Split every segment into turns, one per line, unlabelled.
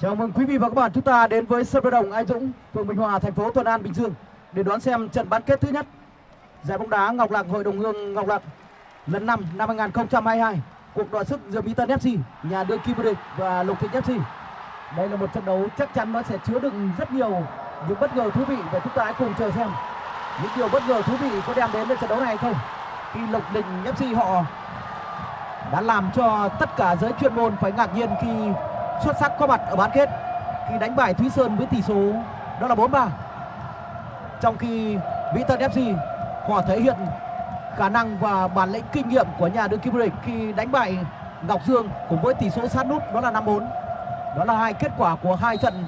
Chào mừng quý vị và các bạn chúng ta đến với sân vận động Anh Dũng, phường Bình Hòa, thành phố Thuận An, Bình Dương để đón xem trận bán kết thứ nhất giải bóng đá Ngọc Lạc Hội đồng Hương Ngọc Lạc lần 5 năm 2022. Cuộc đọ sức giữa Mỹ Tân FC, nhà đương kim vô địch và Lục Thịnh FC. Đây là một trận đấu chắc chắn nó sẽ chứa đựng rất nhiều những bất ngờ thú vị và chúng ta hãy cùng chờ xem những điều bất ngờ thú vị có đem đến với trận đấu này hay không. Khi Lục Đình FC họ đã làm cho tất cả giới chuyên môn phải ngạc nhiên khi xuất sắc có mặt ở bán kết khi đánh bại Thúy Sơn với tỷ số, đó là 4-3. Trong khi Mỹ Tân FC họ thể hiện khả năng và bản lĩnh kinh nghiệm của nhà đương kim vô địch khi đánh bại Ngọc Dương cùng với tỷ số sát nút, đó là 5-4. Đó là hai kết quả của hai trận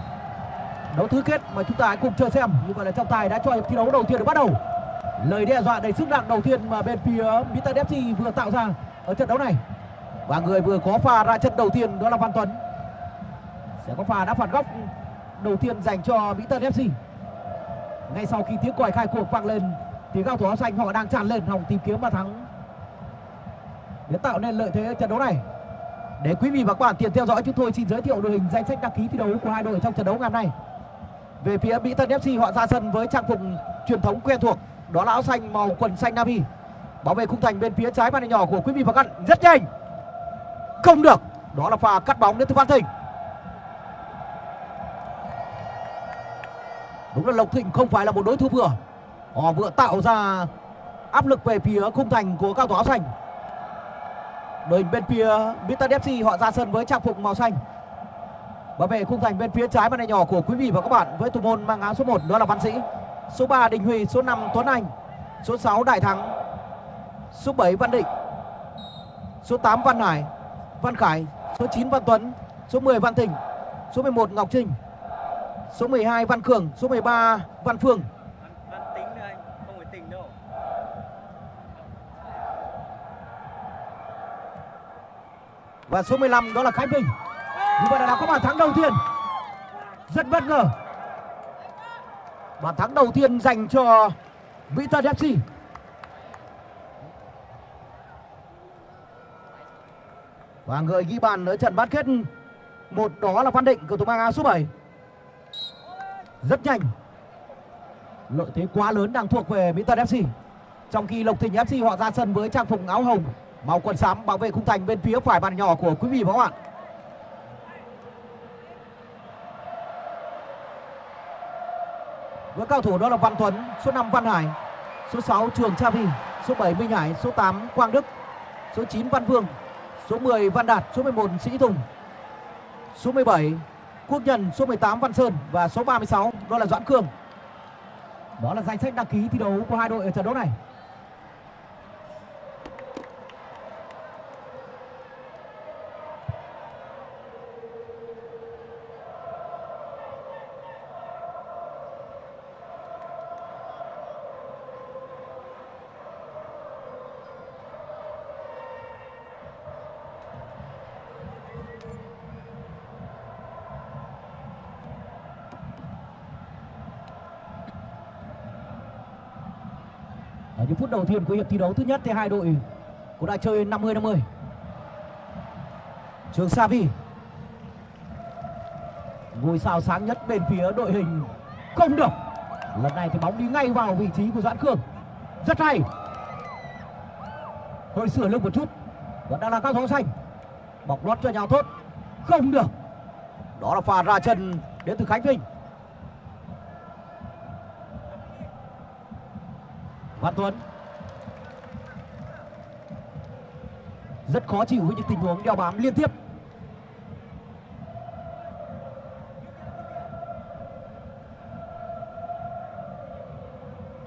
đấu tứ kết mà chúng ta hãy cùng chờ xem. Như vậy là trọng tài đã cho hiệp thi đấu đầu tiên được bắt đầu. Lời đe dọa đầy sức nặng đầu tiên mà bên phía Mỹ Tân FC vừa tạo ra ở trận đấu này. Và người vừa có pha ra chân đầu tiên, đó là Văn Tuấn. Sẽ có pha đá phạt góc đầu tiên dành cho Mỹ Tân FC. Ngay sau khi tiếng còi khai cuộc vang lên thì cao thủ áo xanh họ đang tràn lên hòng tìm kiếm bàn thắng để tạo nên lợi thế trận đấu này. Để quý vị và các bạn tiện theo dõi chúng tôi xin giới thiệu đội hình danh sách đăng ký thi đấu của hai đội trong trận đấu ngày hôm nay. Về phía Mỹ Tân FC họ ra sân với trang phục truyền thống quen thuộc, đó là áo xanh màu quần xanh navy. Bảo vệ khung thành bên phía trái màn hình nhỏ của quý vị và các bạn rất nhanh. Không được, đó là pha cắt bóng đến từ Văn Thịnh. Đúng là Lộc Thịnh không phải là một đối thủ vừa. Họ vừa tạo ra áp lực về phía khung thành của cao thủ áo xanh. Đội bên phía Mr. FC họ ra sân với trang phục màu xanh. Bảo vệ khung thành bên phía trái màn hình nhỏ của quý vị và các bạn với thủ môn mang áo số 1 đó là Văn Sĩ. Số 3 Đình Huy, số 5 Tuấn Anh, số 6 Đại Thắng, số 7 Văn Định, số 8 Văn Hải, Văn Khải, số 9 Văn Tuấn, số 10 Văn Thịnh, số 11 Ngọc Trinh, số 12 Văn Cường, số 13 Văn Phương.
Văn tính nữa anh, không phải tỉnh đâu.
Và số 15 đó là Khánh Vinh. Như vậy là đã có bàn thắng đầu tiên. Rất bất ngờ. Bàn thắng đầu tiên dành cho Mỹ Tân FC. Và người ghi bàn ở trận bán kết một đó là Văn Định cầu thủ mang áo số 7. Rất nhanh. Lợi thế quá lớn đang thuộc về Mỹ Tân FC. Trong khi Lộc Thịnh FC họ ra sân với trang phục áo hồng màu quần xám bảo vệ khung thành bên phía phải bàn nhỏ của quý vị và các bạn. Với cao thủ đó là Văn Tuấn, số 5 Văn Hải, số 6 Trường Cha Vi, số 7 Minh Hải, số 8 Quang Đức, số 9 Văn Vương, số 10 Văn Đạt, số 11 Sĩ Tùng, số 17 Quốc Nhân, số 18 Văn Sơn và số 36 đó là Doãn Cường. Đó là danh sách đăng ký thi đấu của hai đội ở trận đấu này. Những phút đầu tiên của hiệp thi đấu thứ nhất thì hai đội cũng đã chơi 50-50. Trường Savi. Ngôi sao sáng nhất bên phía đội hình không được. Lần này thì bóng đi ngay vào vị trí của Doãn Khương Rất hay. Hơi sửa lưng một chút. Vẫn đang là các bóng xanh. Bọc lót cho nhau tốt. Không được. Đó là pha ra chân đến từ Khánh Vinh. Văn Tuấn. Rất khó chịu với những tình huống đeo bám liên tiếp.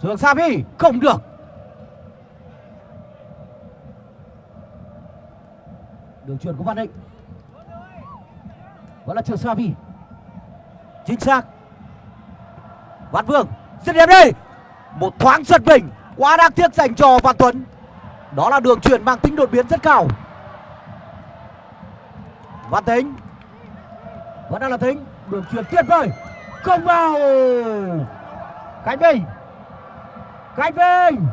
Trường Savi không được. Đường truyền của Văn Định vẫn là Trường Savi chính xác. Văn Vương, dứt điểm đây một thoáng giật mình quá đáng tiếc dành cho Văn Tuấn. Đó là đường chuyển mang tính đột biến rất cao. Văn Tính vẫn đang là Tính đường chuyển tuyệt vời. Không vào. Khánh Vinh. Khánh Vinh.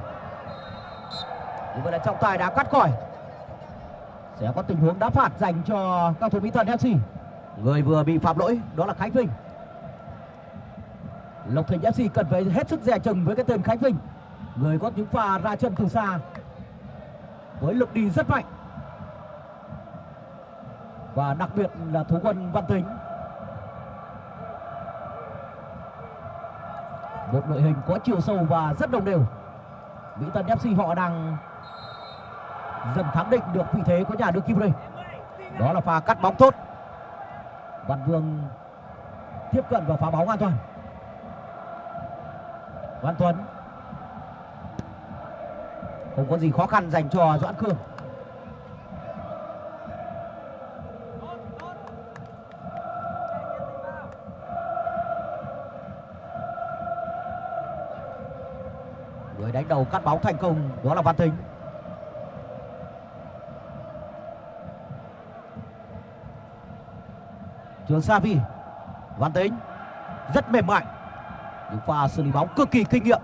Như vậy là trọng tài đã cắt còi sẽ có tình huống đá phạt dành cho các thủ Mỹ Thuận FC người vừa bị phạm lỗi, đó là khánh vinh. Lộc thành fc cần phải hết sức dè chừng với cái tên khánh vinh người có những pha ra chân từ xa. Với lực đi rất mạnh. Và đặc biệt là thủ quân văn tính. Một đội hình có chiều sâu và rất đồng đều. Mỹ tân fc họ đang dần khẳng định được vị thế của nhà đương kim đây đó là pha cắt bóng tốt. Văn vương tiếp cận và phá bóng an toàn. Văn tuấn không có gì khó khăn dành cho doãn khương. Người đánh đầu cắt bóng thành công, đó là văn Thính. Trường sa vi văn tính rất mềm mại những pha xử lý bóng cực kỳ kinh nghiệm.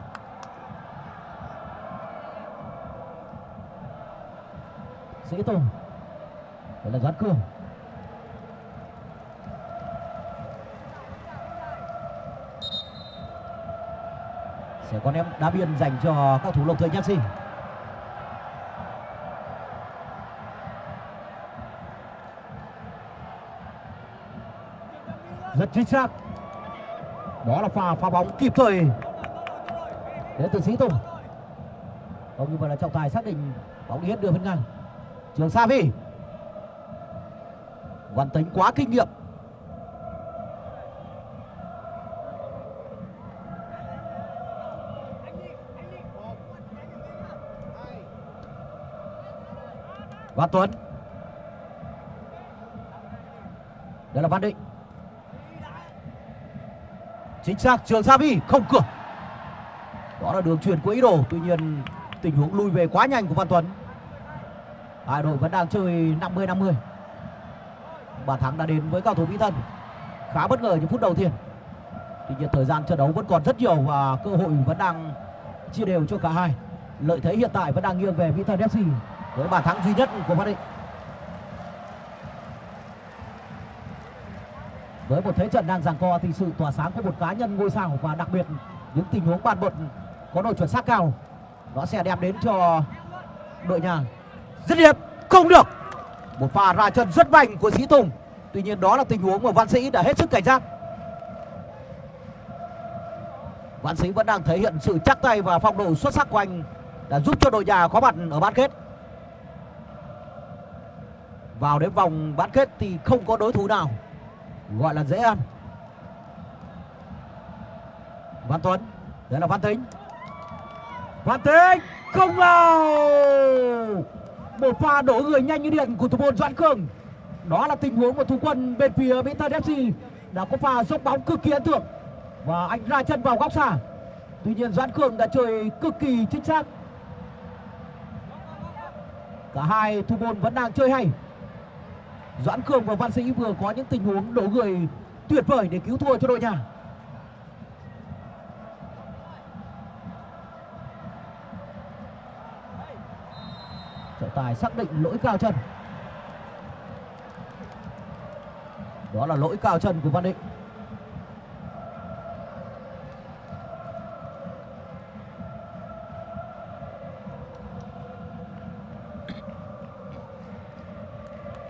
Sĩ tùng. Đây là doãn Cường sẽ có ném đá biên dành cho các thủ lộc thời nhất gì, rất chính xác. Đó là pha phá bóng kịp thời đến từ sĩ tùng. Không như vậy là trọng tài xác định bóng đi hết đường bên ngang trường sa vi văn tính quá kinh nghiệm. Văn tuấn. Đây là văn định. Chính xác, trường sa vi không cửa. Đó là đường truyền của ý đồ. Tuy nhiên, tình huống lui về quá nhanh của văn tuấn hai đội vẫn đang chơi 50 50 bàn thắng đã đến với cao thủ mỹ thân. Khá bất ngờ những phút đầu tiên. Tuy nhiên thời gian trận đấu vẫn còn rất nhiều và cơ hội vẫn đang chia đều cho cả hai. Lợi thế hiện tại vẫn đang nghiêng về mỹ thân fc với bàn thắng duy nhất của văn định. Với một thế trận đang giằng co thì sự tỏa sáng của một cá nhân ngôi sao và đặc biệt những tình huống bàn bật có độ chuẩn xác cao, nó sẽ đem đến cho đội nhà rất đẹp không được. Một pha ra chân rất mạnh của sĩ tùng. Tuy nhiên đó là tình huống mà văn sĩ đã hết sức cảnh giác. Văn sĩ vẫn đang thể hiện sự chắc tay và phong độ xuất sắc của anh đã giúp cho đội nhà có mặt ở bán kết. Vào đến vòng bán kết thì không có đối thủ nào, gọi là dễ ăn. Văn tuấn đấy là văn tính văn tính không vào! Một pha đổ người nhanh như điện của thủ môn doãn khương đó là tình huống của thủ quân bên phía mỹ tân fc đã có pha dốc bóng cực kỳ ấn tượng. Và anh ra chân vào góc xa. Tuy nhiên doãn khương đã chơi cực kỳ chính xác. Cả hai thủ môn vẫn đang chơi hay. Doãn khương và văn sĩ vừa có những tình huống đổ người tuyệt vời để cứu thua cho đội nhà. Trọng tài xác định lỗi cao chân. Đó là lỗi cao chân của văn định.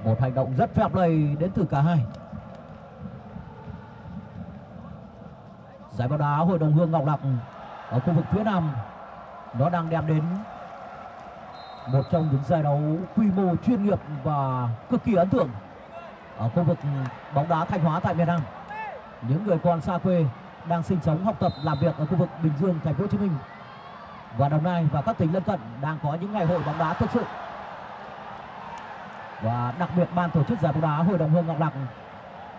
Một hành động rất phép lây đến từ cả hai. Giải bóng đá hội đồng hương ngọc lặc ở khu vực phía nam, nó đang đem đến một trong những giải đấu quy mô chuyên nghiệp và cực kỳ ấn tượng ở khu vực bóng đá thanh hóa tại miền nam. Những người con xa quê đang sinh sống, học tập, làm việc ở khu vực bình dương, thành phố hồ chí minh. Và đồng nai và các tỉnh lân cận đang có những ngày hội bóng đá thực sự. Và đặc biệt ban tổ chức giải bóng đá hội đồng hương ngọc lặc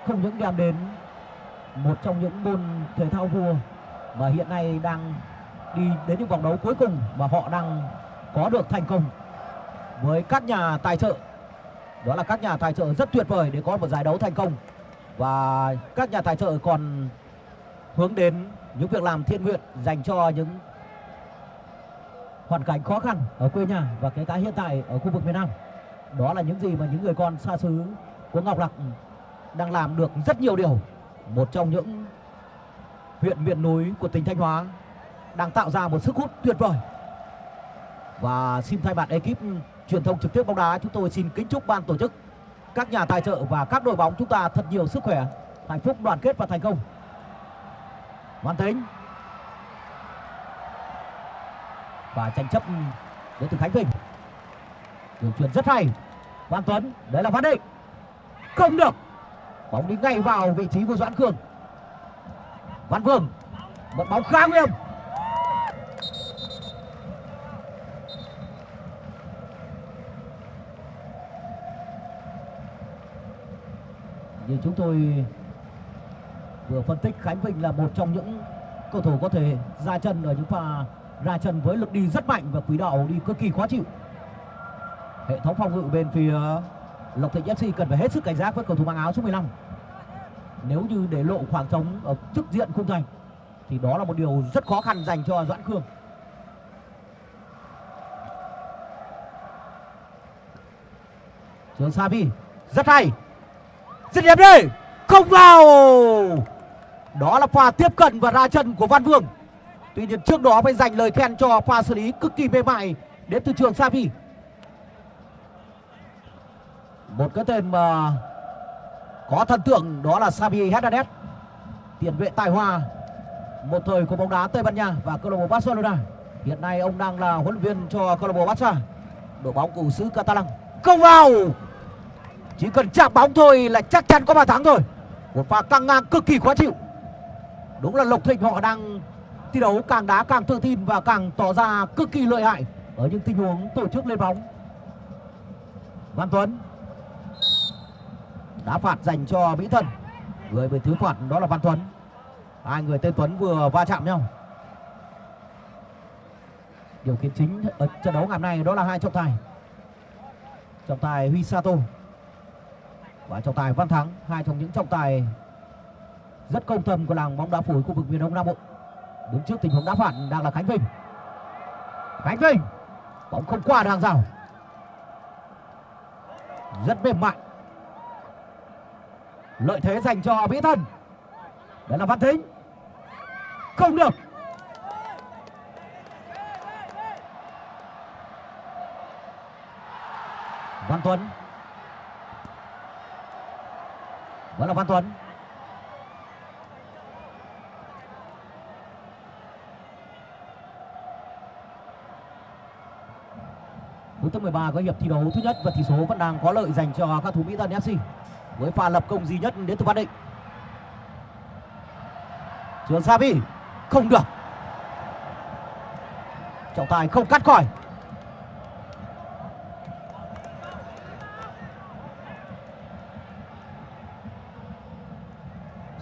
không những đem đến một trong những môn thể thao vua mà hiện nay đang đi đến những vòng đấu cuối cùng mà họ đang có được thành công với các nhà tài trợ. Đó là các nhà tài trợ rất tuyệt vời để có một giải đấu thành công. Và các nhà tài trợ còn hướng đến những việc làm thiện nguyện dành cho những hoàn cảnh khó khăn ở quê nhà và kể cả hiện tại ở khu vực miền Nam. Đó là những gì mà những người con xa xứ của Ngọc Lặc đang làm được rất nhiều điều. Một trong những huyện miền núi của tỉnh Thanh Hóa đang tạo ra một sức hút tuyệt vời và xin thay mặt ekip truyền thông trực tiếp bóng đá, chúng tôi xin kính chúc ban tổ chức, các nhà tài trợ và các đội bóng chúng ta thật nhiều sức khỏe, hạnh phúc, đoàn kết và thành công. Văn Tính và tranh chấp đến từ Khánh Vinh. Đường truyền rất hay. Văn Tuấn đấy là Văn Định. Không được. Bóng đi ngay vào vị trí của Doãn Khương Văn Vương, một bóng khá nguy hiểm. Như chúng tôi vừa phân tích Khánh Vinh là một trong những cầu thủ có thể ra chân ở những pha ra chân với lực đi rất mạnh và quỹ đạo đi cực kỳ khó chịu. Hệ thống phòng ngự bên phía Lộc Thịnh FC cần phải hết sức cảnh giác với cầu thủ mang áo số 15 nếu như để lộ khoảng trống ở trước diện khung thành, thì đó là một điều rất khó khăn dành cho Doãn Khương. Trường Savi rất hay dứt điểm đi không vào. Đó là pha tiếp cận và ra chân của Văn Vương. Tuy nhiên trước đó phải dành lời khen cho pha xử lý cực kỳ mềm mại đến từ trường Savi một cái tên mà có thần tượng đó là Xavi Hernandez tiền vệ tài hoa. Một thời của bóng đá Tây Ban Nha và câu lạc bộ Barcelona. Hiện nay ông đang là huấn luyện viên cho câu lạc bộ Barca. Đội bóng của xứ Catalan. Không vào chỉ cần chạm bóng thôi là chắc chắn có bàn thắng rồi một pha căng ngang cực kỳ khó chịu. Đúng là Lộc Thịnh họ đang thi đấu càng đá càng tự tin và càng tỏ ra cực kỳ lợi hại ở những tình huống tổ chức lên bóng. Văn Tuấn đá phạt dành cho Mỹ Thân. Người bị thứ phạt đó là Văn Tuấn. Hai người tên Tuấn vừa va chạm nhau. Điều kiện chính ở trận đấu ngày hôm nay đó là hai trọng tài. Trọng tài Huy Sato và trọng tài Văn Thắng, hai trong những trọng tài rất công tâm của làng bóng đá phủi khu vực miền Đông Nam Bộ. Đứng trước tình huống đá phản đang là Khánh Vinh. Khánh Vinh, bóng không qua được hàng rào. Rất mềm mại. Lợi thế dành cho Mỹ Thân. Đó là Văn Thính. Không được. Văn Tuấn vẫn là Văn Tuấn. Phút thứ 13 có hiệp thi đấu thứ nhất và tỷ số vẫn đang có lợi dành cho các thủ Mỹ Tân FC với pha lập công duy nhất đến từ Văn Định. Trường Savi không được. Trọng tài không cắt khỏi.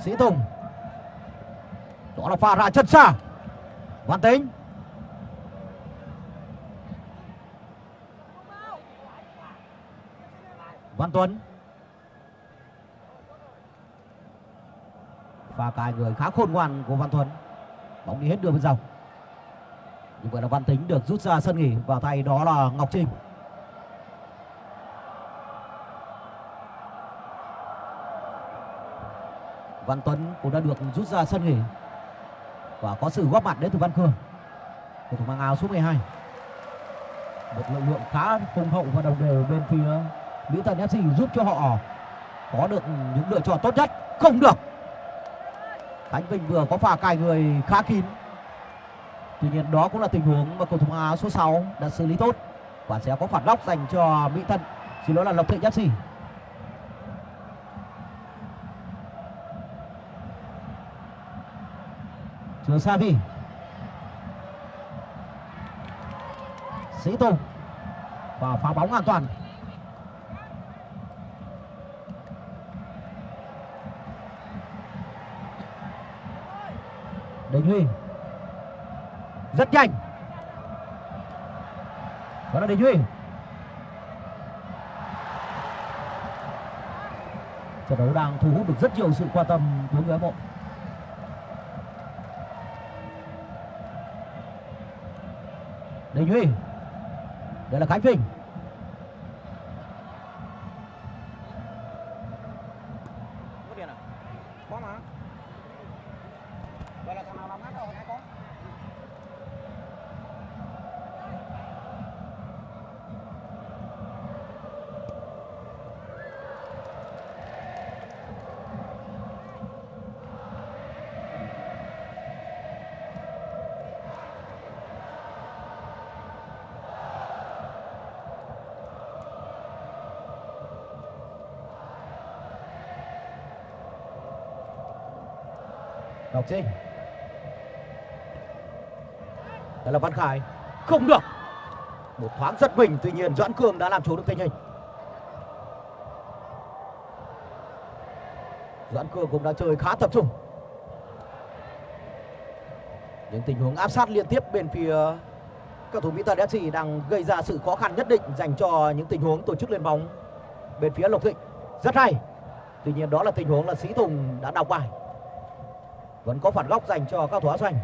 Sĩ Tùng. Đó là pha ra chân xa Văn Tính. Văn Tuấn. Và cài người khá khôn ngoan của Văn Tuấn. Bóng đi hết đường bên dòng. Như vậy là Văn Tính được rút ra sân nghỉ và tay đó là Ngọc Trinh Văn Tuấn cũng đã được rút ra sân nghỉ và có sự góp mặt đến từ Văn Khương. Cầu thủ mang áo số 12 một lực lượng khá hùng hậu và đồng đều bên phía Mỹ Thuận FC giúp cho họ có được những lựa chọn tốt nhất. Không được. Khánh Vinh vừa có pha cài người khá kín. Tuy nhiên đó cũng là tình huống mà cầu thủ áo số 6 đã xử lý tốt và sẽ có phản góc dành cho Mỹ Tân xin lỗi là Lộc Thịnh FC của Savi Sĩ Tùng. Và phá bóng an toàn. Đình Huy. Rất nhanh. Đó là Đình Huy. Trận đấu đang thu hút được rất nhiều sự quan tâm của người hâm mộ. Đình Huy. Đây là Khánh Vinh. Trinh Đó là Văn Khải Không được Một thoáng rất mình, Tuy nhiên Doãn Cường đã làm chủ được tình hình Doãn Cường cũng đã chơi khá tập trung Những tình huống áp sát liên tiếp bên phía các thủ Mỹ Thuận FC đang gây ra sự khó khăn nhất định dành cho những tình huống tổ chức lên bóng bên phía Lộc Thịnh. Rất hay. Tuy nhiên đó là tình huống là Sĩ Tùng đã đọc bài. Vẫn có phản góc dành cho các thủ áo xanh.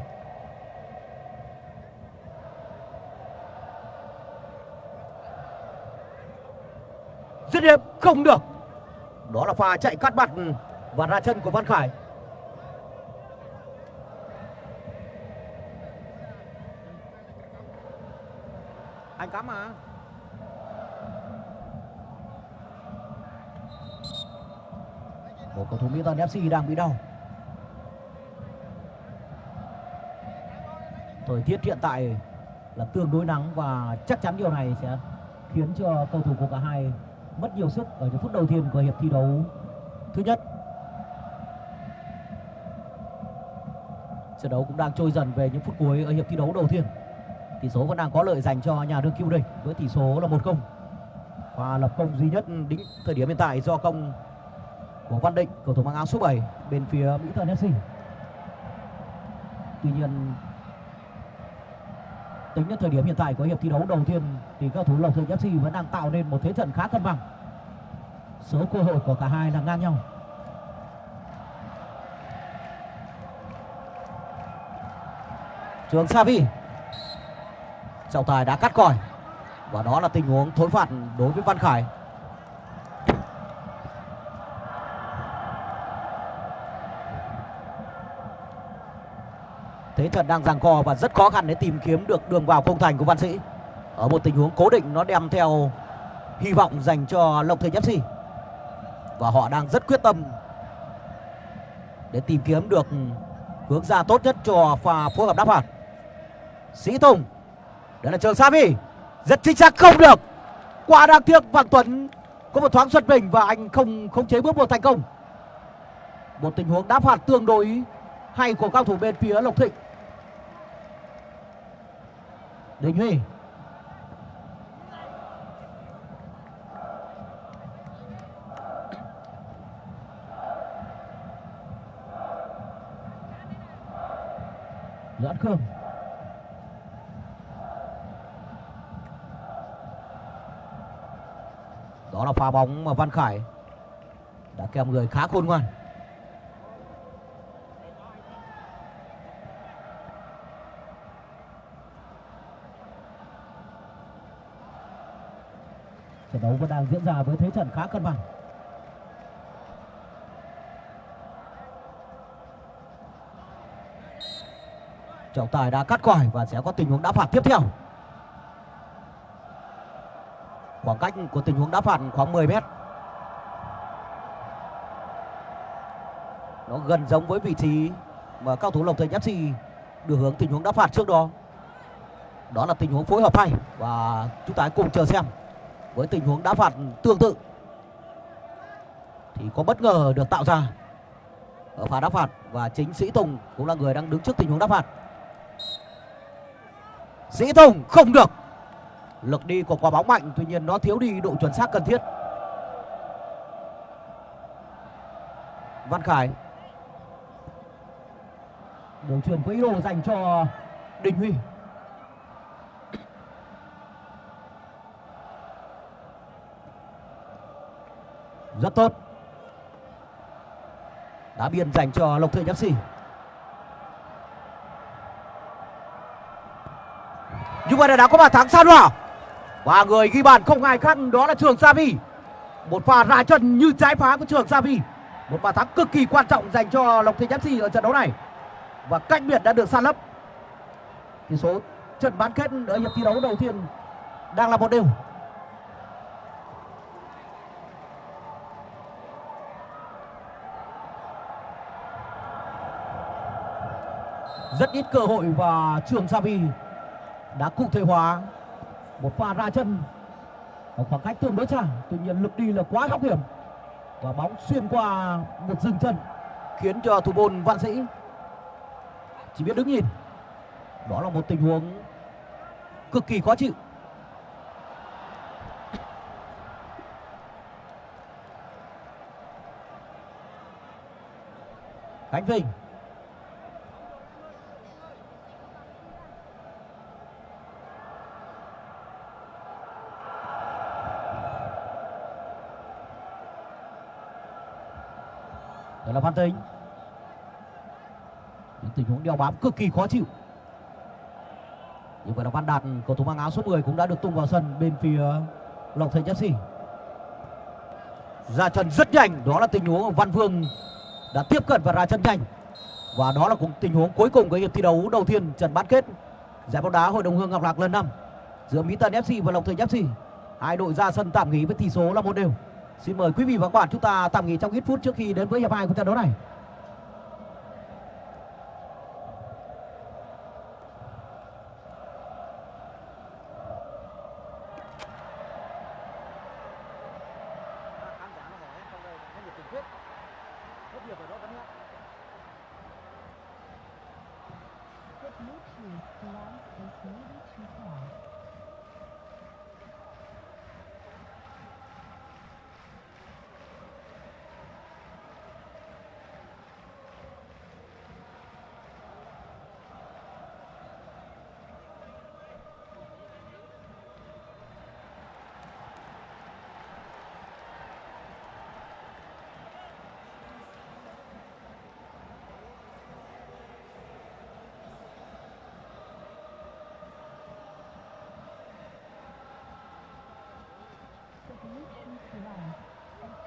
Dứt điểm, không được. Đó là pha chạy cắt mặt ừ, và ra chân của Văn Khải. Anh cắm mà. Một cầu thủ Mỹ Thuận FC đang bị đau. Thời tiết hiện tại là tương đối nắng và chắc chắn điều này sẽ khiến cho cầu thủ của cả hai mất nhiều sức ở những phút đầu tiên của hiệp thi đấu thứ nhất. Trận đấu cũng đang trôi dần về những phút cuối ở hiệp thi đấu đầu tiên. Tỷ số vẫn đang có lợi dành cho nhà đương kim địch với tỷ số là một công. Và lập công duy nhất đến thời điểm hiện tại do công của Văn Định, cầu thủ mang áo số 7 bên phía Mỹ Thuận FC. Tuy nhiên tính đến thời điểm hiện tại của hiệp thi đấu đầu tiên thì các thủ Lộc Thịnh FC vẫn đang tạo nên một thế trận khá cân bằng. Số cơ hội của cả hai là ngang nhau. Trường Savi trọng tài đã cắt còi và đó là tình huống thối phạt đối với Văn Khải thế trận đang giằng co và rất khó khăn để tìm kiếm được đường vào khung thành của Văn Sĩ. Ở một tình huống cố định, nó đem theo hy vọng dành cho Lộc thành FC và họ đang rất quyết tâm để tìm kiếm được hướng ra tốt nhất cho pha phối hợp đáp phạt. Sĩ Tùng, đây là trường Sami rất chính xác, không được. Quá đáng tiếc Hoàng Tuấn có một thoáng xuất mình và anh không không chế bước một thành công. Một tình huống đáp phạt tương đối hay của cao thủ bên phía Lộc Thịnh. Đình Huy Doãn Khương Đó là pha bóng mà Văn Khải đã kèm người khá khôn ngoan. Trận đấu vẫn đang diễn ra với thế trận khá cân bằng. Trọng tài đã cắt còi và sẽ có tình huống đá phạt tiếp theo. Khoảng cách của tình huống đá phạt khoảng 10 mét. Nó gần giống với vị trí mà cao thủ Lộc Thành FC được hướng tình huống đá phạt trước đó. Đó là tình huống phối hợp hay và chúng ta hãy cùng chờ xem với tình huống đá phạt tương tự, thì có bất ngờ được tạo ra ở pha đá phạt. Và chính Sĩ Tùng cũng là người đang đứng trước tình huống đá phạt. Sĩ Tùng không được. Lực đi của quả bóng mạnh, tuy nhiên nó thiếu đi độ chuẩn xác cần thiết. Văn Khải. Đường truyền có ý đồ dành cho Đình Huy. Rất tốt đá biên dành cho Lộc thượng FC như vậy là đã có bàn thắng san hòa và người ghi bàn không ai khác, đó là Trường Savi. Một pha ra chân như trái phá của Trường Savi. Một bàn thắng cực kỳ quan trọng dành cho Lộc Thịnh FC ở trận đấu này. Và cách biệt đã được san lấp. Tỷ số trận bán kết ở hiệp thi đấu đầu tiên đang là một đều. Rất ít cơ hội và Trường Savi đã cụ thể hóa một pha ra chân ở khoảng cách tương đối xa. Tuy nhiên lực đi là quá góc hiểm và bóng xuyên qua một dừng chân khiến cho thủ môn văn sĩ chỉ biết đứng nhìn. Đó là một tình huống cực kỳ khó chịu. Khánh Vinh đó là Văn Tính Những tình huống đeo bám cực kỳ khó chịu. Như vậy là Văn Đạt cầu thủ mang áo số 10 cũng đã được tung vào sân bên phía Lộc Thành FC ra chân rất nhanh, đó là tình huống Văn Vương đã tiếp cận và ra chân nhanh. Và đó là cũng tình huống cuối cùng của hiệp thi đấu đầu tiên trận bán kết giải bóng đá hội đồng hương ngọc lạc lần năm giữa mỹ tân fc và lộc thành fc hai đội ra sân tạm nghỉ với tỷ số là một đều xin mời quý vị và các bạn chúng ta tạm nghỉ trong ít phút trước khi đến với hiệp hai của trận đấu này.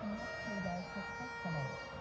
Meet you guys for Christmas.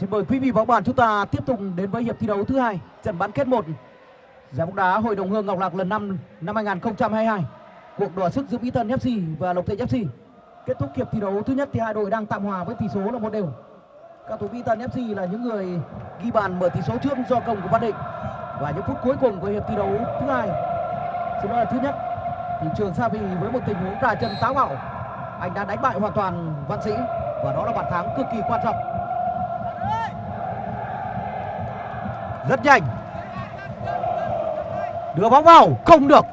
Xin mời quý vị và các bạn chúng ta tiếp tục đến với hiệp thi đấu thứ hai, trận bán kết 1 giải bóng đá Hội đồng Hương Ngọc Lạc lần 5 năm 2022. Cuộc đua sức giữa Mỹ Tân FC và Lộc Thịnh FC. Kết thúc hiệp thi đấu thứ nhất thì hai đội đang tạm hòa với tỷ số là một đều. Các thủ Mỹ Tân FC là những người ghi bàn mở tỷ số trước do công của Văn Định. Và những phút cuối cùng của hiệp thi đấu thứ hai, xin lỗi là thứ nhất, thì Trường Sa Vì với một tình huống ra chân táo bạo, anh đã đánh bại hoàn toàn Văn Sĩ và đó là bàn thắng cực kỳ quan trọng. Rất nhanh, đưa bóng vào không được.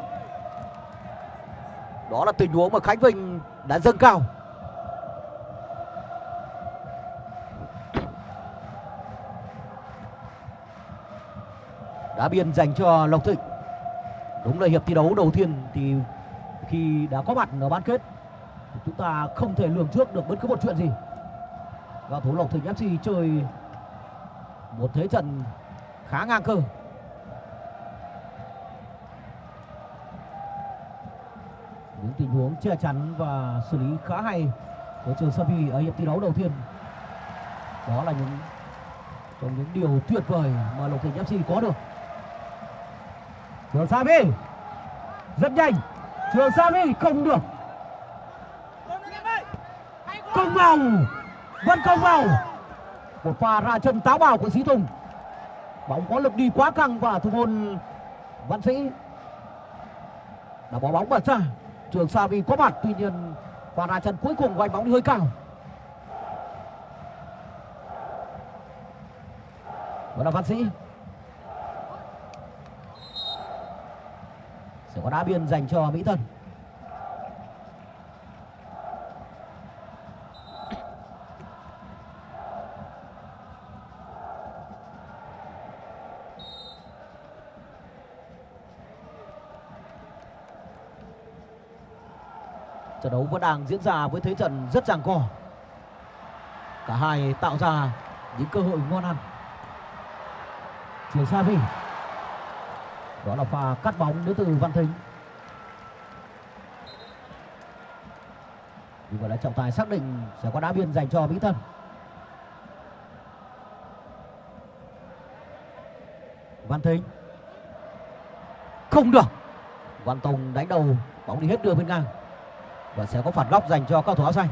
Đó là tình huống mà khánh vinh đã dâng cao. Đá biên dành cho lộc thịnh. Đúng là hiệp thi đấu đầu tiên thì khi đã có mặt ở bán kết thì chúng ta không thể lường trước được bất cứ một chuyện gì. Và thủ lộc thịnh fc chơi một thế trận khá ngang cơ. Những tình huống che chắn và xử lý khá hay của trường Savi ở hiệp thi đấu đầu tiên. Đó là những trong những điều tuyệt vời mà Lộc Thịnh FC có được. Trường Savi rất nhanh. Trường Savi không được. Công vào. Vẫn công vào. Một pha ra chân táo bạo của Sĩ Tùng bóng có lực đi quá căng và thủ môn Văn Sĩ. Đã bỏ bóng bật ra. Trường sa vì có mặt, tuy nhiên và ra chân cuối cùng của anh bóng đi hơi cao. Vẫn là văn sĩ. Sẽ có đá biên dành cho mỹ Thần. Trận đấu vẫn đang diễn ra với thế trận rất giằng co. Cả hai tạo ra những cơ hội ngon ăn. Chuyển xa vi đó là pha cắt bóng đến từ văn thính. Như vậy là trọng tài xác định sẽ có đá biên dành cho mỹ tân. Văn thính. Không được. Văn tùng đánh đầu, bóng đi hết đường bên ngang và sẽ có phạt góc dành cho cầu thủ áo xanh.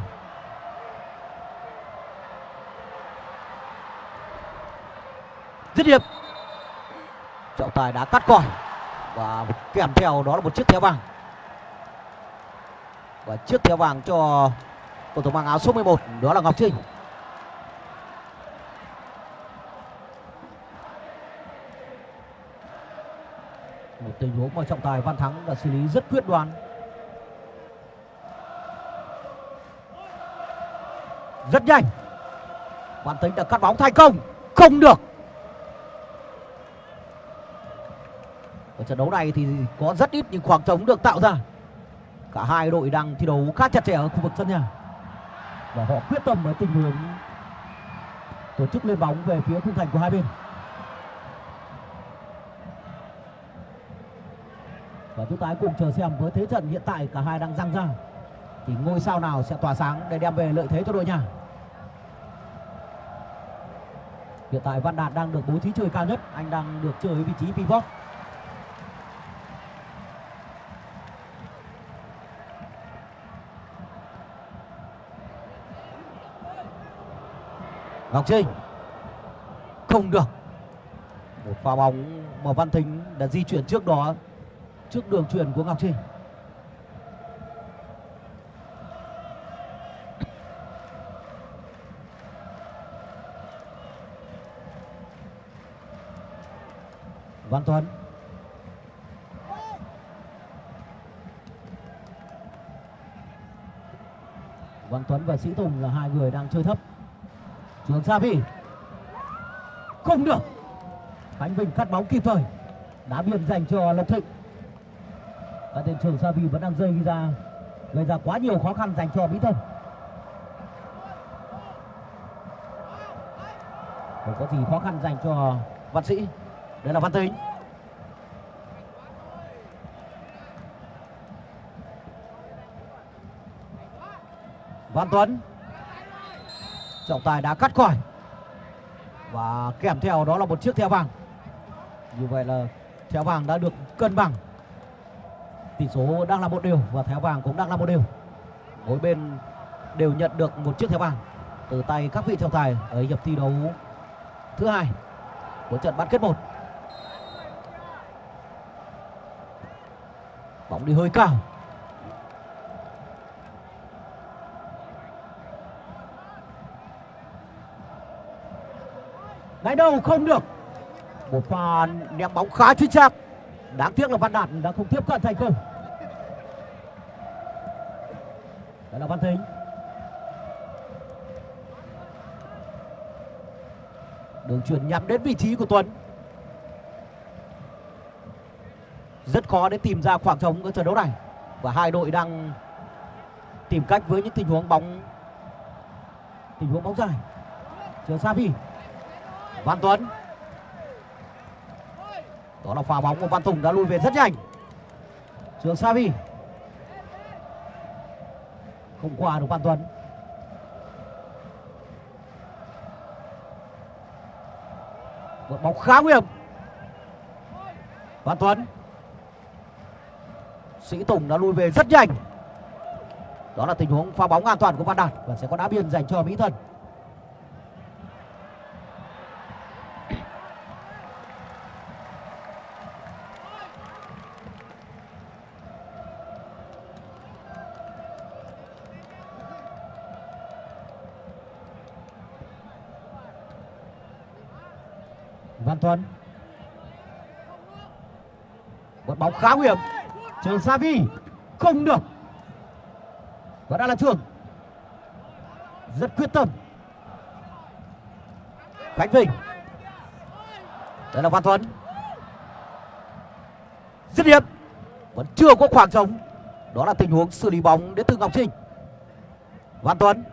Dứt điểm. Trọng tài đã cắt còi. Và kèm theo đó là một chiếc thẻ vàng. Và chiếc thẻ vàng cho cầu thủ mang áo số 11 đó là Ngọc Trinh. Một tình huống mà trọng tài Văn Thắng đã xử lý rất quyết đoán. Rất nhanh. Văn Tính đã cắt bóng thành công. Không được. Ở trận đấu này thì có rất ít những khoảng trống được tạo ra. Cả hai đội đang thi đấu khá chặt chẽ ở khu vực sân nhà. Và họ quyết tâm với tình huống tổ chức lên bóng về phía khung thành của hai bên. Và chúng ta hãy cùng chờ xem với thế trận hiện tại cả hai đang răng ra thì ngôi sao nào sẽ tỏa sáng để đem về lợi thế cho đội nhà. Hiện tại Văn Đạt đang được bố trí chơi cao nhất. Anh đang được chơi ở vị trí pivot. Ngọc Trinh. Không được. Một pha bóng mà Văn Thính đã di chuyển trước đó, trước đường chuyển của Ngọc Trinh. Văn Tuấn Văn Tuấn và Sĩ Tùng là hai người đang chơi thấp. Trường Sa Vi Không được. Khánh Vinh cắt bóng kịp thời. Đá biên dành cho Lộc Thịnh. Và tên Trường Sa Vi vẫn đang rơi ra, Gây ra quá nhiều khó khăn dành cho Mỹ Thân Không có gì khó khăn dành cho Văn Sĩ đây là Văn Tính Văn Tuấn. Trọng tài đã cắt khỏi. Và kèm theo đó là một chiếc thẻ vàng. Như vậy là thẻ vàng đã được cân bằng. Tỷ số đang là một điều và thẻ vàng cũng đang là một điều, mỗi bên đều nhận được một chiếc thẻ vàng. Từ tay các vị trọng tài ở hiệp thi đấu thứ hai của trận bán kết một. Bóng đi hơi cao. Ngay đầu không được. Một pha ném bóng khá chính xác đáng tiếc là văn đạt đã không tiếp cận thành công. Đó là văn thính. Đường chuyển nhắm đến vị trí của tuấn. Rất khó để tìm ra khoảng trống ở trận đấu này. Và hai đội đang tìm cách với những tình huống bóng, tình huống bóng dài. Trường Savi Văn Tuấn. Đó là pha bóng của Văn Tùng đã lui về rất nhanh. Trường Savi không qua được Văn Tuấn. Một bóng khá nguy hiểm. Văn Tuấn. Sĩ Tùng đã lui về rất nhanh. Đó là tình huống pha bóng an toàn của Văn Đạt và sẽ có đá biên dành cho Mỹ Thân. Văn Tuấn một bóng khá nguy hiểm trường Savi không được. Và đã là trường rất quyết tâm. Khánh Vinh, đây là Văn Tuấn dứt điểm, vẫn chưa có khoảng trống. Đó là tình huống xử lý bóng đến từ Ngọc Trinh. Văn Tuấn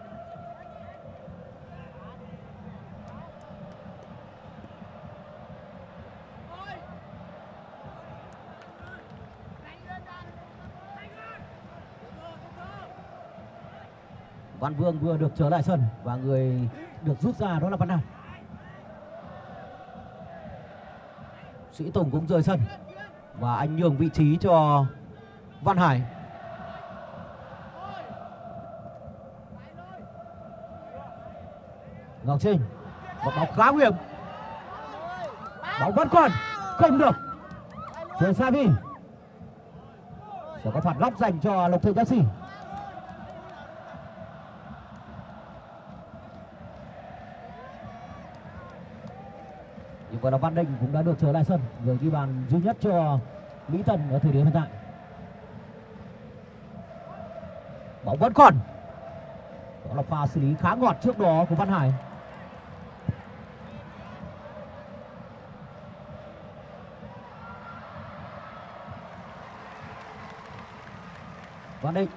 Văn Vương vừa được trở lại sân và người được rút ra đó là Văn Đạt. Sĩ Tùng cũng rời sân và anh nhường vị trí cho Văn Hải. Ngọc Trinh, một bóng khá nguy hiểm. Bóng vẫn còn, không được. Trường Savi sẽ có phạt góc dành cho Lộc thượng FC. Của vậy Văn Định cũng đã được trở lại sân người ghi bàn duy nhất cho Mỹ Tân ở thời điểm hiện tại. Bóng vẫn còn. Đó là pha xử lý khá ngọt trước đó của Văn Hải. Văn Định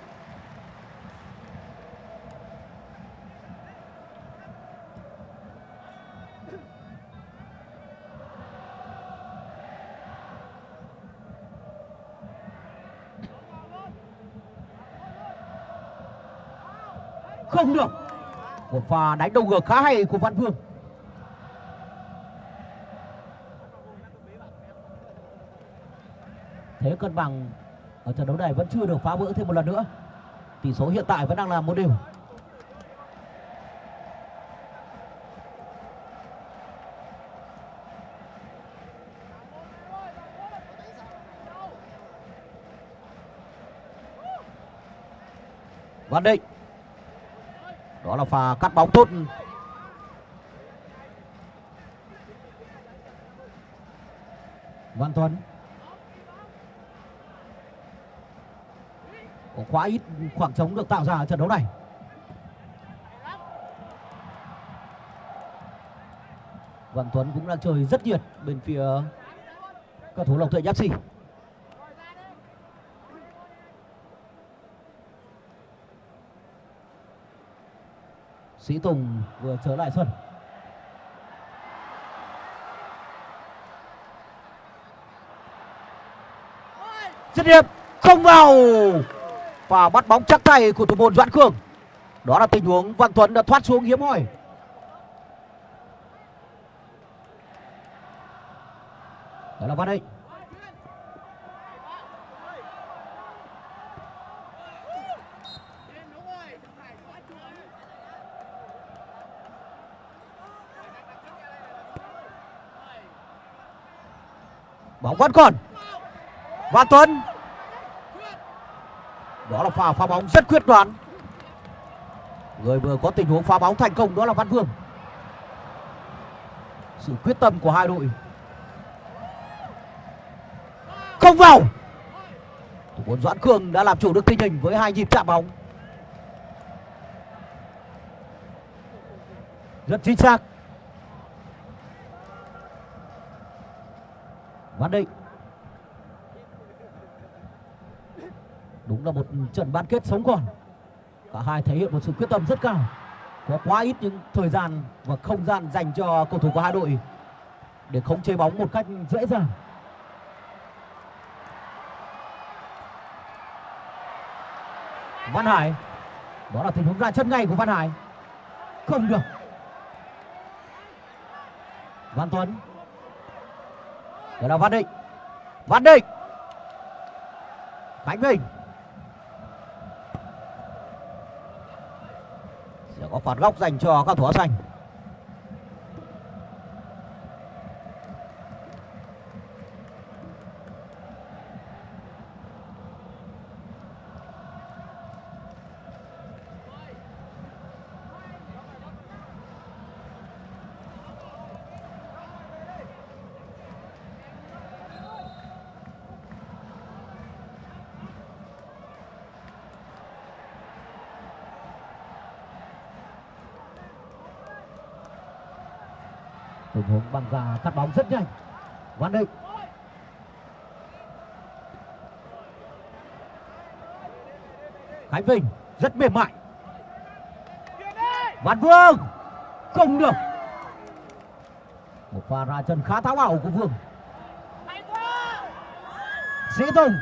không được. Một pha đánh đầu ngược khá hay của Văn Vương. Thế cân bằng ở trận đấu này vẫn chưa được phá vỡ thêm một lần nữa. Tỷ số hiện tại vẫn đang là một đều Văn Định đó là pha cắt bóng tốt. Văn Tuấn có quá ít khoảng trống được tạo ra ở trận đấu này. Văn Tuấn cũng đang chơi rất nhiệt bên phía cầu thủ Lộc Thượng FC Sĩ Tùng vừa trở lại sân. Dứt điểm, không vào và bắt bóng chắc tay của thủ môn Doãn Khương. Đó là tình huống Văn Tuấn đã thoát xuống hiếm hoi. Đó là Văn Hạnh. Bóng vẫn còn Văn Tuấn. Đó là pha phá bóng rất quyết đoán. Người vừa có tình huống phá bóng thành công đó là Văn Vương. Sự quyết tâm của hai đội. Không vào. Thủ môn Doãn Cường đã làm chủ được tình hình với hai nhịp chạm bóng. Rất chính xác. Văn Định đúng là một trận bán kết sống còn. Cả hai thể hiện một sự quyết tâm rất cao. Có quá ít những thời gian và không gian dành cho cầu thủ của hai đội để khống chế bóng một cách dễ dàng. Văn Hải, đó là tình huống ra chân ngay của Văn Hải. Không được. Văn Tuấn đó là Văn Định Văn Định Khánh Bình sẽ có phạt góc dành cho các thủ áo xanh. Tình huống băng ra, cắt bóng rất nhanh. Văn Định Khánh Vinh, rất mềm mại. Văn Vương, không được. Một pha ra chân khá tháo bảo của Vương. Sĩ Tùng.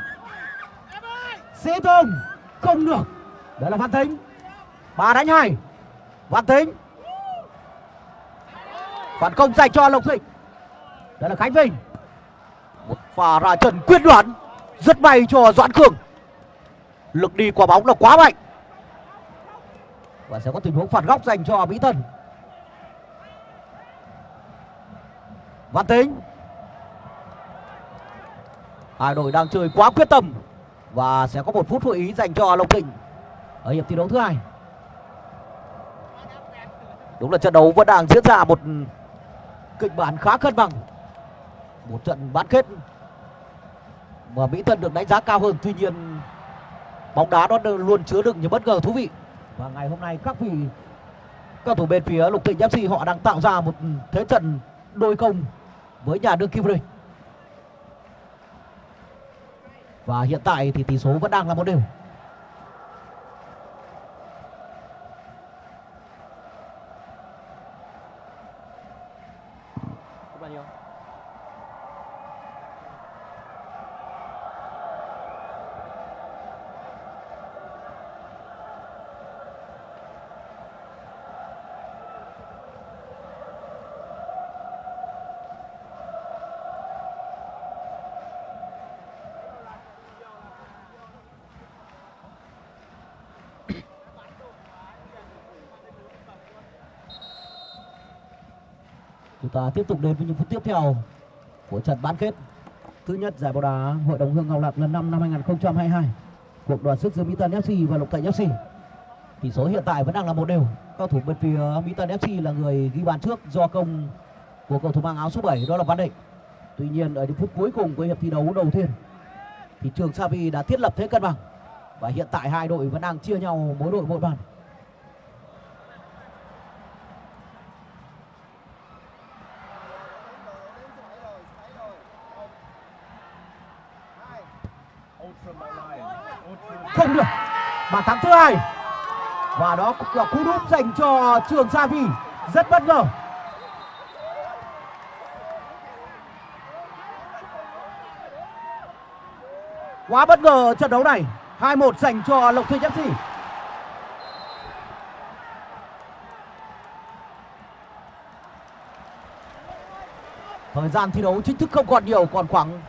Sĩ Tùng, không được. Đó là Văn Tính ba đánh hai. Văn Tính phản công dành cho Lộc Thịnh. Đó là Khánh Vinh. Một pha ra chân quyết đoán. Rất may cho Doãn Cường. Lực đi quả bóng là quá mạnh. Và sẽ có tình huống phản góc dành cho Mỹ Tân Văn Tính. Hai đội đang chơi quá quyết tâm. Và sẽ có một phút hội ý dành cho Lộc Thịnh. Ở hiệp thi đấu thứ hai. Đúng là trận đấu vẫn đang diễn ra một kịch bản khá cân bằng. Một trận bán kết mà mỹ tân được đánh giá cao hơn. Tuy nhiên, bóng đá nó luôn chứa đựng những bất ngờ thú vị. Và ngày hôm nay, các vị, các thủ bên phía lục thịnh fc họ đang tạo ra một thế trận đôi công với nhà đương kim vô địch và hiện tại thì tỷ số vẫn đang là một đều. Ta tiếp tục đến với những phút tiếp theo của trận bán kết thứ nhất, giải bóng đá Hội đồng Hương Ngọc Lạc lần 5 năm 2022. Cuộc đoàn sức giữa Mỹ Tân FC và Lục Thạnh FC. Tỷ số hiện tại vẫn đang là một đều. Cao thủ bên phía Mỹ Tân FC là người ghi bàn trước do công của cầu thủ mang áo số 7 đó là Văn Định. Tuy nhiên, ở những phút cuối cùng của hiệp thi đấu đầu tiên, thì Trường Savi đã thiết lập thế cân bằng và hiện tại hai đội vẫn đang chia nhau mỗi đội một bàn. không được bàn và đó cũng là cú đúp dành cho trường Sa Vi. Rất bất ngờ. Quá bất ngờ trận đấu này. 2-1 dành cho Lộc Thịnh FC Thời gian thi đấu chính thức không còn nhiều, còn khoảng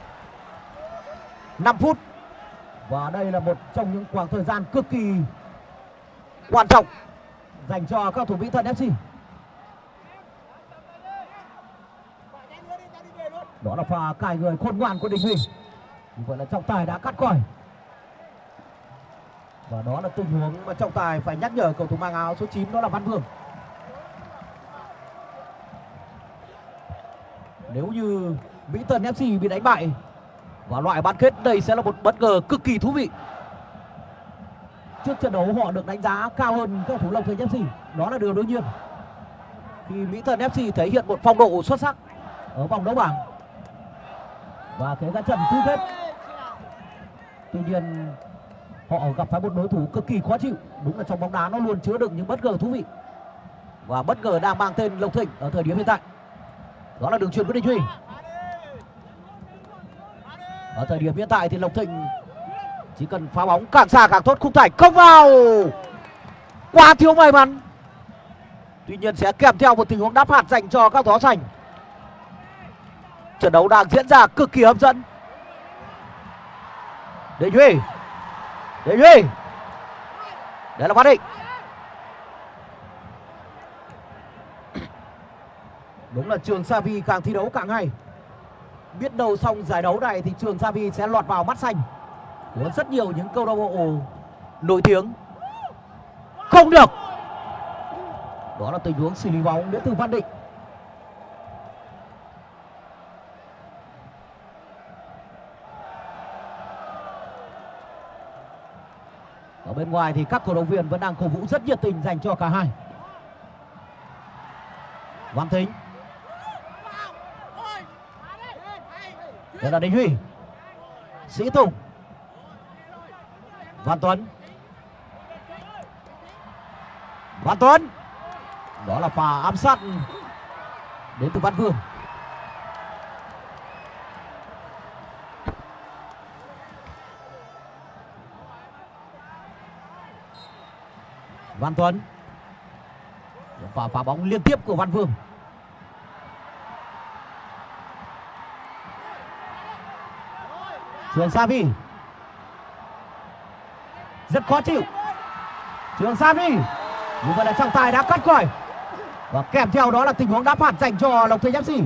5 phút. Và đây là một trong những khoảng thời gian cực kỳ quan trọng dành cho các thủ Mỹ Thuận FC. Đó là pha cài người khôn ngoan của Đình Huy. Vậy là trọng tài đã cắt còi. Và đó là tình huống mà trọng tài phải nhắc nhở cầu thủ mang áo số 9 đó là Văn Vương. Nếu như Mỹ Tân FC bị đánh bại và loại bán kết đây sẽ là một bất ngờ cực kỳ thú vị. Trước trận đấu họ được đánh giá cao hơn các thủ Long Thành FC, đó là điều đương nhiên. Khi Mỹ thần FC thể hiện một phong độ xuất sắc ở vòng đấu bảng và thế ra trận tứ kết. Tuy nhiên họ gặp phải một đối thủ cực kỳ khó chịu. Đúng là trong bóng đá nó luôn chứa đựng những bất ngờ thú vị. Và bất ngờ đang mang tên Lộc Thịnh ở thời điểm hiện tại. Đó là đường truyền của Đình Huy. Ở thời điểm hiện tại thì Lộc Thịnh chỉ cần phá bóng càng xa càng tốt khung thành không vào. Quá thiếu may mắn. Tuy nhiên sẽ kèm theo một tình huống đáp phạt dành cho các thó sành. Trận đấu đang diễn ra cực kỳ hấp dẫn. đệ duy đệ duy Đấy là phát định. Đúng là trường sa vi càng thi đấu càng hay. Biết đâu xong giải đấu này thì trường Xavi sẽ lọt vào mắt xanh của rất nhiều những câu lạc bộ nổi tiếng. Không được. Đó là tình huống xử lý bóng đến từ Văn Định. Ở bên ngoài thì các cổ động viên vẫn đang cổ vũ rất nhiệt tình dành cho cả hai. Văn Thính. Đó là Đình Huy. Sĩ Tùng. Văn Tuấn. Văn Tuấn. Đó là pha ám sát đến từ Văn Vương. Văn Tuấn. Và phá bóng liên tiếp của Văn Vương. Trường Savi. Rất khó chịu. Trường Savi. Nhưng vậy là trọng tài đã cắt còi. Và kèm theo đó là tình huống đá phạt dành cho Lộc Thịnh FC.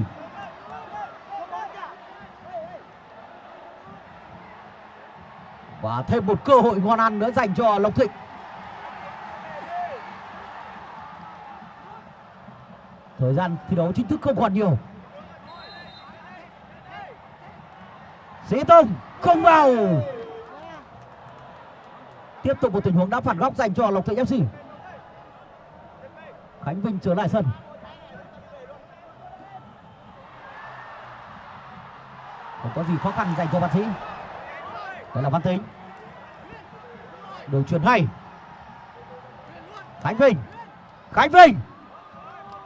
Và thêm một cơ hội ngon ăn nữa dành cho Lộc Thịnh. Thời gian thi đấu chính thức không còn nhiều. Sĩ Tông không vào. Tiếp tục một tình huống đá phạt góc dành cho Lộc Thịnh FC. Khánh Vinh trở lại sân. Không có gì khó khăn dành cho Văn Sĩ. Đây là Văn Tính. Đường truyền hay. Khánh Vinh. Khánh Vinh.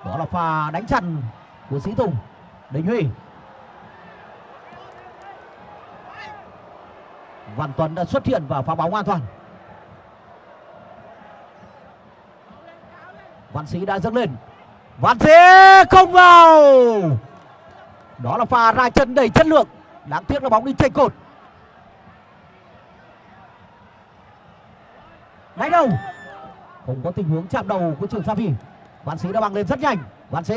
Đó là pha đánh chặn của Sĩ Tùng. Đình Huy. Văn Tuấn đã xuất hiện và phá bóng an toàn. Văn Sĩ đã dâng lên. Văn Sĩ không vào. Đó là pha ra chân đầy chất lượng. Đáng tiếc là bóng đi chênh cột. Đánh đầu. Không có tình huống chạm đầu của trường Sa Phi. Văn Sĩ đã băng lên rất nhanh. Văn Sĩ.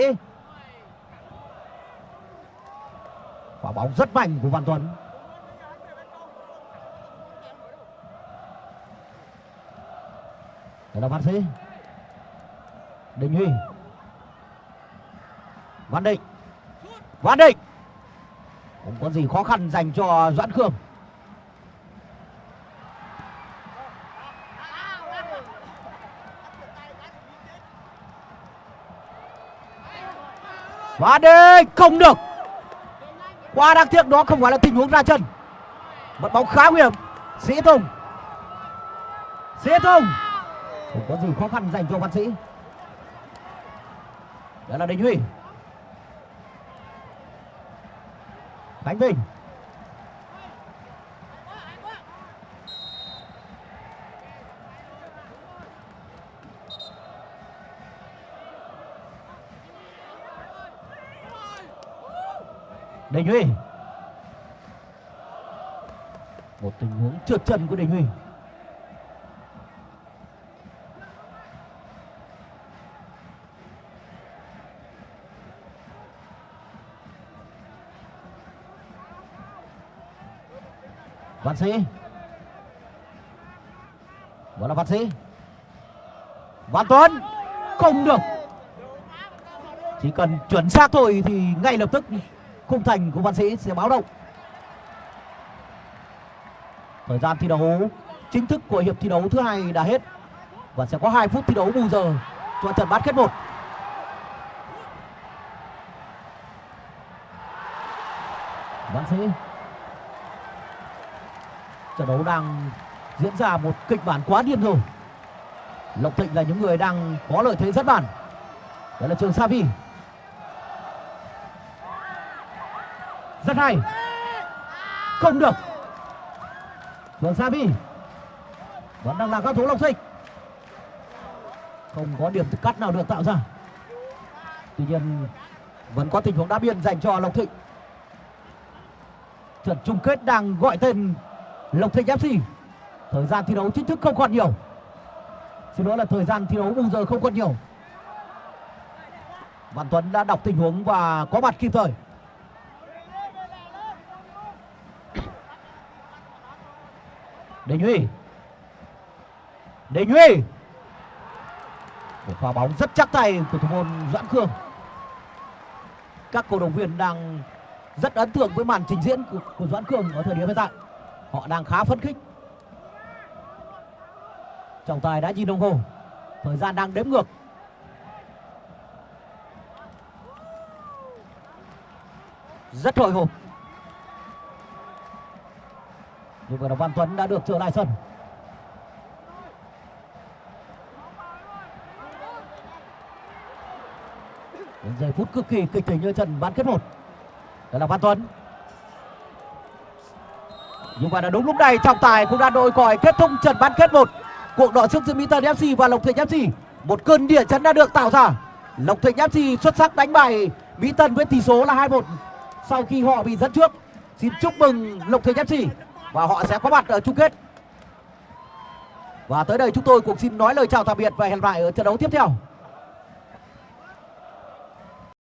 Quả bóng rất mạnh của Văn Tuấn. Đây là Văn Sĩ. Đình Huy. Văn Định. Văn Định. Không có gì khó khăn dành cho Doãn Khương. Và Định, không được. Quá đáng tiếc đó không phải là tình huống ra chân. Một bóng khá nguy hiểm. Sĩ Tùng. Sĩ Tùng. Không có gì khó khăn dành cho Văn Sĩ. Đó là Đình Huy. Khánh Vinh. Đình Huy Một tình huống trượt chân của Đình Huy Văn Sĩ. Vẫn là Văn Sĩ. Văn Tuấn. Không được. Chỉ cần chuẩn xác thôi thì ngay lập tức khung thành của Văn Sĩ sẽ báo động. Thời gian thi đấu chính thức của hiệp thi đấu thứ hai đã hết Và sẽ có 2 phút thi đấu bù giờ cho trận bán kết 1 Văn Sĩ trận đấu đang diễn ra một kịch bản quá điên rồi. Lộc thịnh là những người đang có lợi thế rất bản. Đó là trường savi rất hay. Không được. Trường savi vẫn đang là các thủ lộc thịnh. Không có điểm cắt nào được tạo ra. Tuy nhiên, vẫn có tình huống đá biên dành cho lộc thịnh. Trận chung kết đang gọi tên Lộc Thịnh FC Thời gian thi đấu chính thức không còn nhiều. Xin lỗi là thời gian thi đấu bù giờ không còn nhiều. Văn Tuấn đã đọc tình huống và có mặt kịp thời. Đình Huy. Đình Huy. Một pha bóng rất chắc tay của thủ môn Doãn Khương. Các cổ động viên đang rất ấn tượng với màn trình diễn của, của Doãn Khương ở thời điểm hiện tại họ đang khá phấn khích. Trọng tài đã nhìn đồng hồ. Thời gian đang đếm ngược. Rất hồi hộp. Nhưng mà Văn Tuấn đã được trở lại sân. Đến giây phút cực kỳ kịch tính như trận bán kết một. Đó là Văn Tuấn nhưng mà là đúng lúc này, trọng tài cũng đã đội còi kết thúc trận bán kết một. Cuộc đọ sức giữa Mỹ Tân FC và Lộc Thịnh FC một cơn địa chấn đã được tạo ra. Lộc Thịnh FC xuất sắc đánh bại Mỹ Tân với tỷ số là 2-1 sau khi họ bị dẫn trước. Xin chúc mừng Lộc Thịnh FC và họ sẽ có mặt ở chung kết. Và tới đây chúng tôi cũng xin nói lời chào tạm biệt và hẹn lại ở trận đấu tiếp theo.